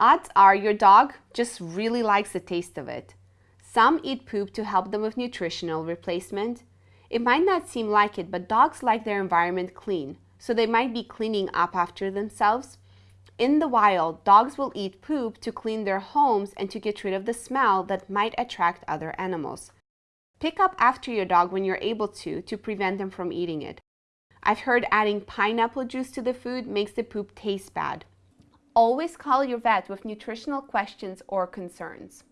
Odds are your dog just really likes the taste of it. Some eat poop to help them with nutritional replacement. It might not seem like it, but dogs like their environment clean, so they might be cleaning up after themselves. In the wild, dogs will eat poop to clean their homes and to get rid of the smell that might attract other animals. Pick up after your dog when you're able to, to prevent them from eating it. I've heard adding pineapple juice to the food makes the poop taste bad. Always call your vet with nutritional questions or concerns.